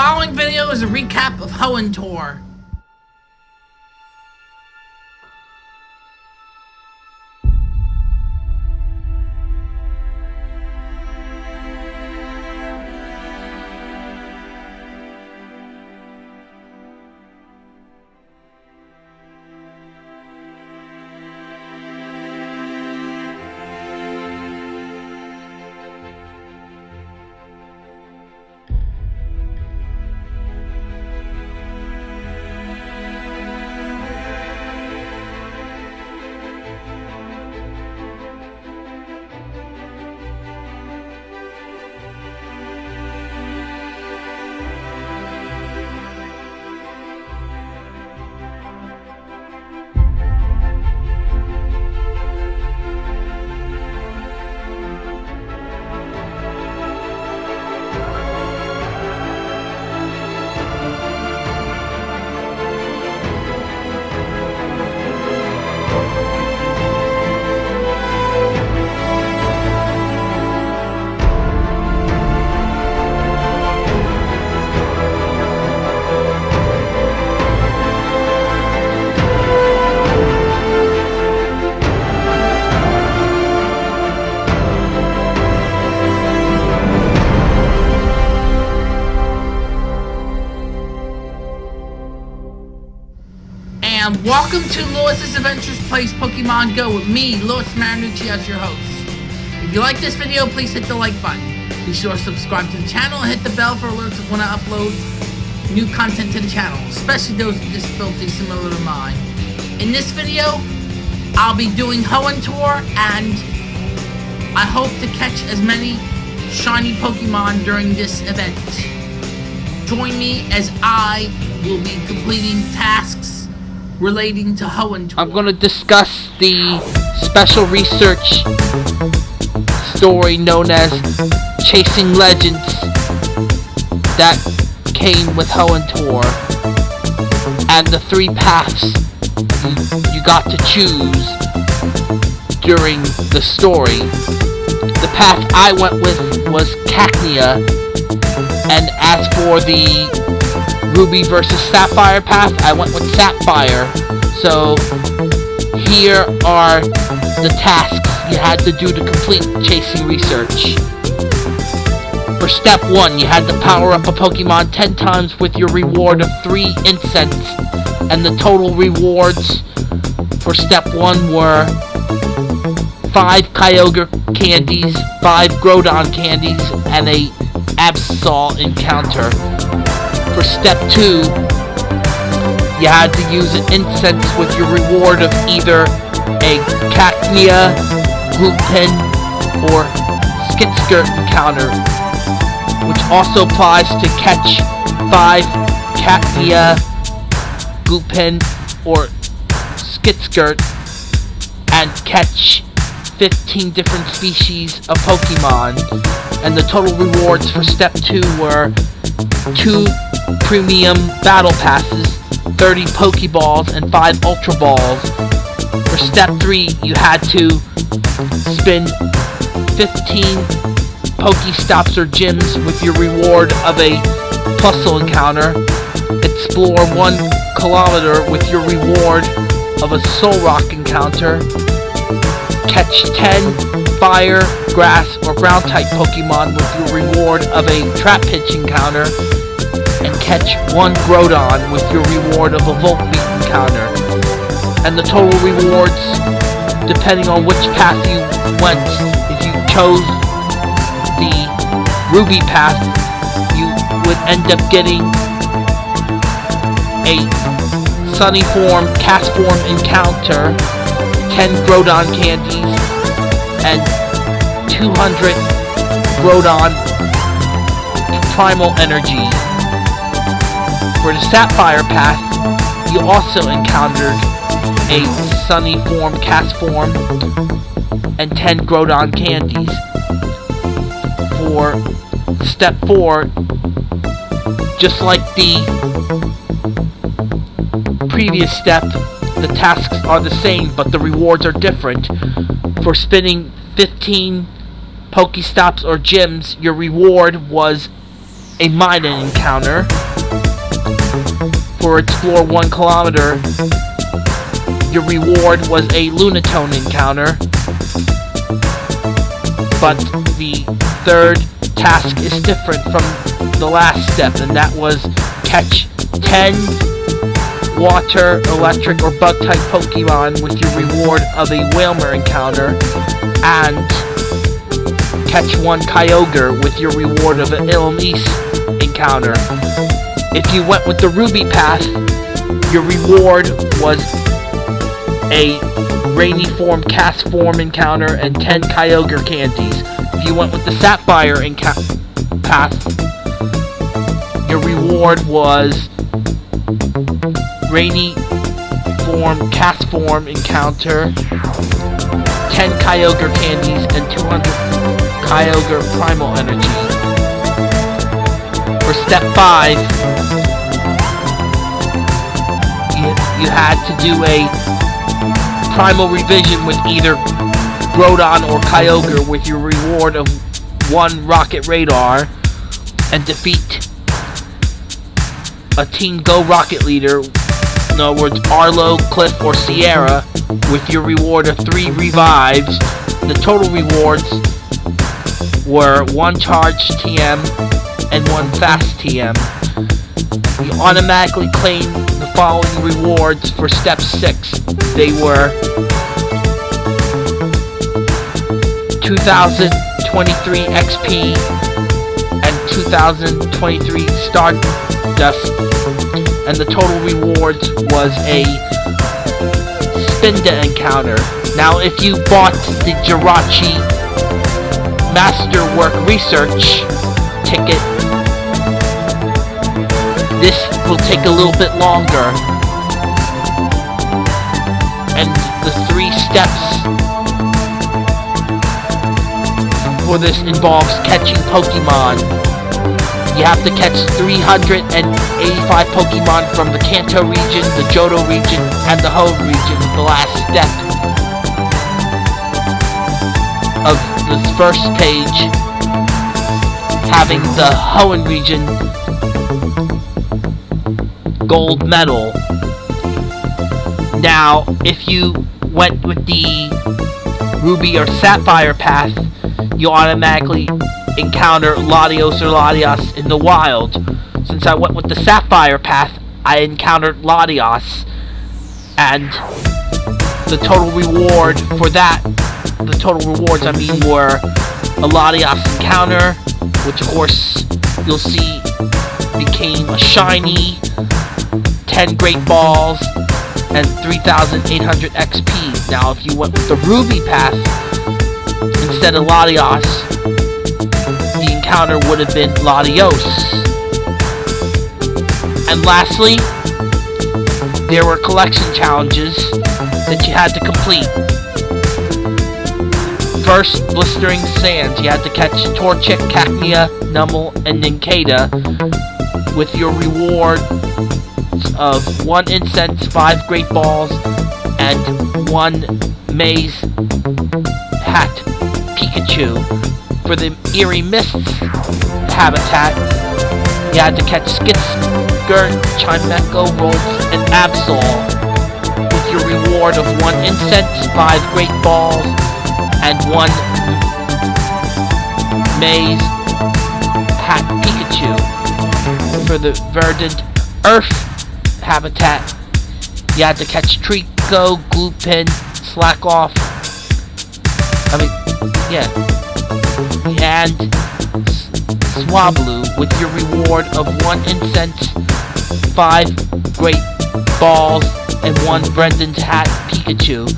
following video is a recap of Hoenn Tour. And welcome to Lewis's Adventures Plays Pokemon Go with me, Lewis Marinucci, as your host. If you like this video, please hit the like button. Be sure to subscribe to the channel and hit the bell for alerts when I upload new content to the channel, especially those with disabilities similar to mine. In this video, I'll be doing Hoenn Tour, and I hope to catch as many shiny Pokemon during this event. Join me as I will be completing tasks relating to Hoenn. I'm going to discuss the special research story known as Chasing Legends that came with Hoenn Tour and the three paths you, you got to choose during the story. The path I went with was Cacnea and as for the Ruby versus Sapphire path, I went with Sapphire. So, here are the tasks you had to do to complete Chasing Research. For step 1, you had to power up a Pokemon 10 times with your reward of 3 incense, and the total rewards for step 1 were 5 Kyogre candies, 5 Groudon candies, and a Absol encounter for step 2, you had to use an incense with your reward of either a Cacnea, Gulpin, or Skitskirt encounter, which also applies to catch 5 Cacnea, Gulpin, or Skitskirt, and catch 15 different species of Pokemon, and the total rewards for step 2 were 2 premium battle passes, 30 Pokeballs, and 5 Ultra Balls. For step 3, you had to spin 15 Pokestops or gyms with your reward of a Plusle encounter, explore 1 kilometer with your reward of a Solrock encounter, catch 10 Fire, Grass, or Ground-type Pokemon with your reward of a Trapinch encounter, and catch one Groudon with your reward of a Volbeat encounter. And the total rewards, depending on which path you went, if you chose the Ruby path, you would end up getting a Sunny Form, Castform encounter, 10 Groudon candies, and 200 Groudon Primal Energy. For the Sapphire path, you also encountered a Sunny Form, Castform, and 10 Groudon candies. For step 4, just like the previous step, the tasks are the same, but the rewards are different. For spinning 15 Pokestops or gyms, your reward was a Minun encounter. Explore one kilometer, your reward was a Lunatone encounter. But the third task is different from the last step, and that was catch 10 water, electric, or bug type Pokemon with your reward of a Wailmer encounter, and catch one Kyogre with your reward of an Illumise encounter. If you went with the Ruby path, your reward was a Rainy Form Castform encounter and 10 Kyogre candies. If you went with the Sapphire path, your reward was Rainy Form Castform encounter, 10 Kyogre candies, and 200 Kyogre Primal Energy. For step 5, you, had to do a Primal Reversion with either Groudon or Kyogre with your reward of one Rocket Radar and defeat a Team Go Rocket leader, in other words, Arlo, Cliff, or Sierra, with your reward of three revives. The total rewards were one charge TM and one fast TM. You automatically claim following rewards for step 6. They were 2023 XP and 2023 Stardust and the total rewards was a Spinda encounter. Now if you bought the Jirachi Masterwork Research ticket, will take a little bit longer. And the three steps for this involves catching Pokemon you have to catch 385 Pokemon from the Kanto region, the Johto region, and the Hoenn region the last step of this first page having the Hoenn region gold medal. Now, if you went with the Ruby or Sapphire path, you automatically encounter Latios or Latias in the wild. Since I went with the Sapphire path, I encountered Latios, and the total reward for that, the total rewards I mean were a Latios encounter, which of course you'll see became a shiny, 10 great balls, and 3,800 XP. Now if you went with the Ruby path, instead of Latios, the encounter would have been Latios. And lastly, there were collection challenges that you had to complete. First, Blistering Sands. You had to catch Torchic, Cacnea, Numel, and Nincada with your reward of one incense, five great balls, and one maze hat Pikachu for the Eerie Mists habitat, you had to catch Skitsker, Chimecho, Ralts, and Absol with your reward of one incense, five great balls, and one maze hat Pikachu. For the verdant Earth habitat, you had to catch Treecko, Gulpin, Slack Off. I mean, yeah and Swablu with your reward of one incense, five great balls, and one Brendan's hat Pikachu.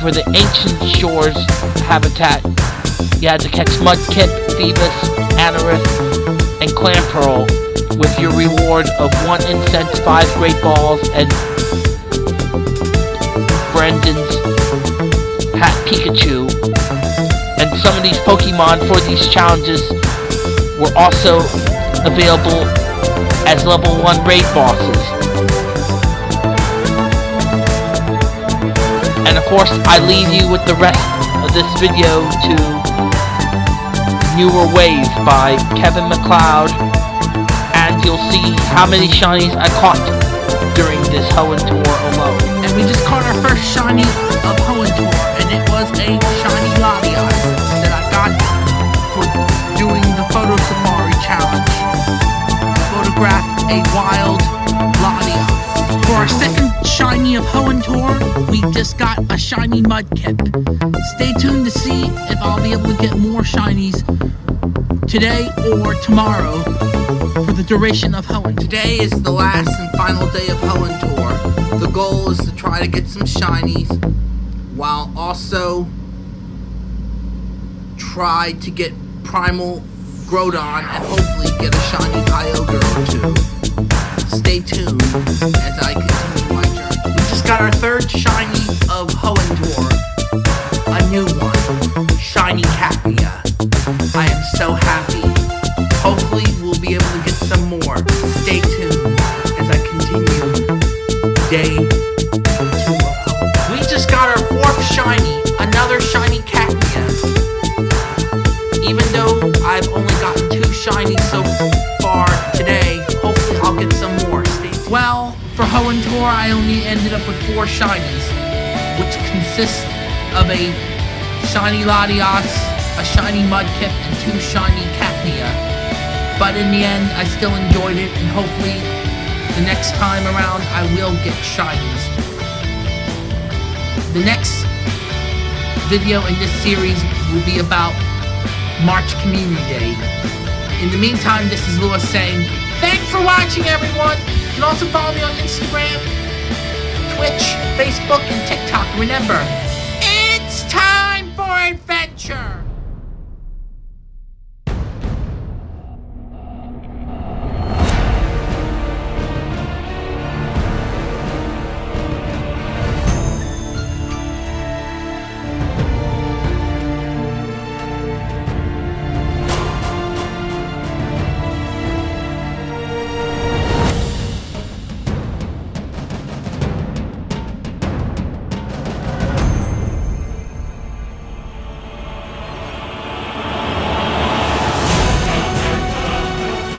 For the Ancient Shores habitat, you had to catch Mudkip, Feebas, Anorith, and Clamperl with your reward of one incense, five great balls, and Brendan's hat Pikachu and some of these Pokemon for these challenges were also available as level 1 raid bosses. And of course, I leave you with the rest of this video to Newer Wave by Kevin MacLeod you'll see how many shinies I caught during this Hoenn tour alone. And we just caught our first shiny of Hoenn tour, and it was a shiny Latias that I got for doing the Photo Safari challenge. Photograph a wild Latias. For our second shiny of Hoenn tour, we just got a shiny Mudkip. Stay tuned to see if I'll be able to get more shinies today or tomorrow for the duration of Hoenn. Today is the last and final day of Hoenn Tour. The goal is to try to get some shinies while also try to get Primal Groudon and hopefully get a shiny Kyogre or two. Stay tuned as I continue my journey. We just got our third shiny of Hoenn Tour. Shiny Cacnea. I am so happy. Hopefully we'll be able to get some more. Stay tuned as I continue day two of. We just got our fourth shiny, another shiny Cacnea. Even though I've only gotten two shinies so far today, hopefully I'll get some more. Stay tuned. Well, for Hoenn Tour, I only ended up with four shinies, which consists of a shiny Latias, a shiny Mudkip, and two shiny Cacnea. But in the end, I still enjoyed it, and hopefully the next time around I will get shinies. The next video in this series will be about March Community Day. In the meantime, this is Lewis saying, thanks for watching everyone! You can also follow me on Instagram, Twitch, Facebook, and TikTok. Remember, adventure!